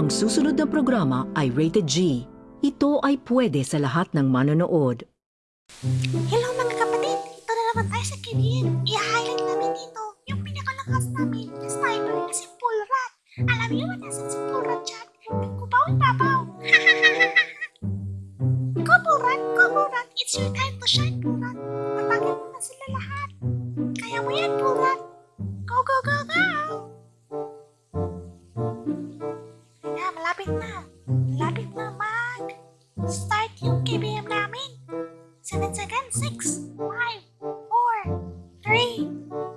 Ang susunod na programa ay rated G. Ito ay pwede sa lahat ng manonood. Hello mga kapatid! Ito na naman tayo sa KBN. I-highlight namin dito yung pinakalakas namin na sniper na si Pulrat. Alam niyo ba nasan si Pulrat dyan? Kubaw ang babaw. go Pulrat! Go Pulrat! It's your time to shine Pulrat. Patagin mo na sila lahat. Kaya mo yan 7 seconds, 6, 5, 4, 3,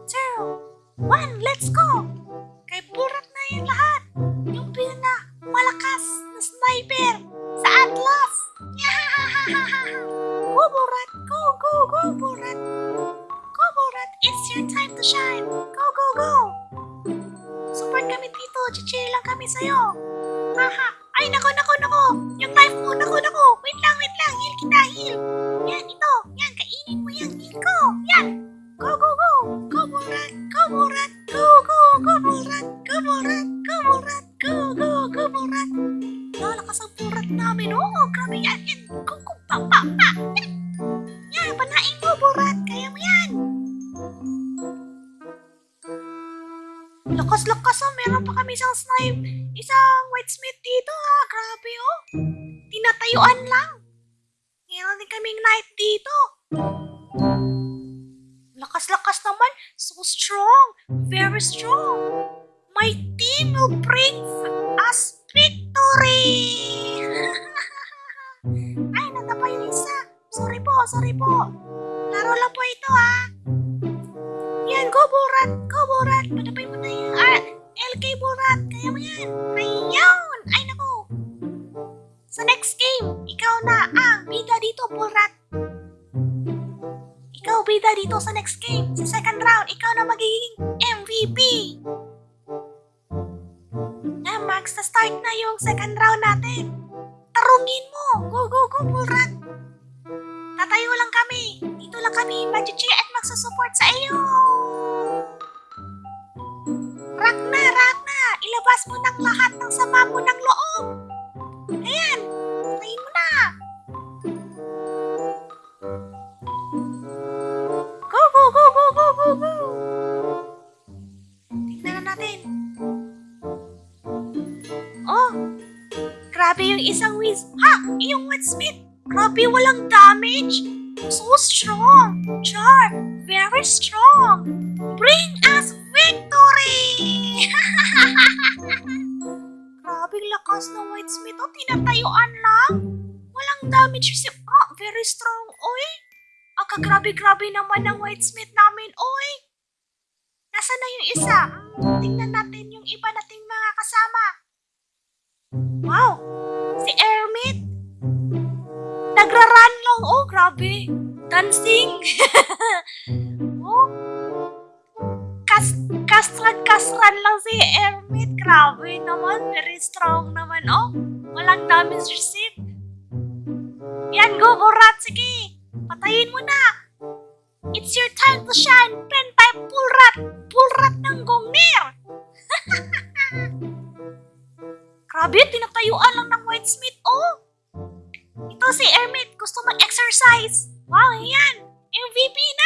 2, 1, let's go! Kay burat na yan lahat! Yung pinaka malakas na sniper sa Atlas! Go burat! Go, go, go burat! Go burat! It's your time to shine! Go, go, go! Support kami dito! Chichiri lang kami sa'yo! Haha! Ay, nako, nako, nako! Yung mo! Nako, nako! Wait lang, wait lang! Heal kita, heal! Yan, ito! Go, Borat! Lalakas ang burat namin, oh! Grabe yan! Yan! Go! Pa, pa! Yan! Yan! Panain mo, Borat! Kaya mo yan! Lakas-lakas oh! Meron pa kami isang snipe! Isang whitesmith dito, ah! Grabe, oh! Tinatayuan lang! Meron din kaming knife dito. Lakas-lakas naman. So strong. Very strong. My team will bring us victory! Ay, natapa yung isa. Sorry po, sorry po. Laro lang po ito, ha. Yan, go, Borat. Go, Borat. Patapay mo na yung ah, LK Borat. Kaya mo yan. Ayun. Ay, naku. Sa next game, ikaw na ang bida dito, Borat. Ikaw bida dito sa next game. Sa second round, ikaw na magiging start na yung second round natin. Tarungin mo. Go, go, go, Borat. Tatayo lang kami. Dito lang kami mag-cheer at magsusupport sa iyo. Rock na. Ilabas mo ng lahat ng sama mo ng loob. Ayan! Tayin mo na! Go, go, go, go, go, go, go! Tignan na natin. Isang whiz. Ha! Yung Woodsmith! Grabe, walang damage! So strong! Char! Very strong! Bring us victory! Grabing lakas ng Whitesmith. Oh, tinatayuan lang. Walang damage si... Ah, very strong. Oy. Ah, kagrabe-grabe naman ng Whitesmith namin. Oy. Nasaan na yung isa? Hmm, tingnan natin yung iba nating mga kasama. Wow. Si Ermit. Nagraran lang. Oh, grabe. Dancing. oh. Kas kasran-kasran lang si Ermit. Grabe naman. Very strong naman. Oh, walang damage receipt. Yan, go, Borat. Sige. Patayin mo na. It's your time to shine. Pen type Pulrat. Pulrat ng Gongnir. Grabe, tinatayuan lang ng Whitesmith. Oh, ito si Ermit. Gusto mag-exercise. Wow, yan. MVP na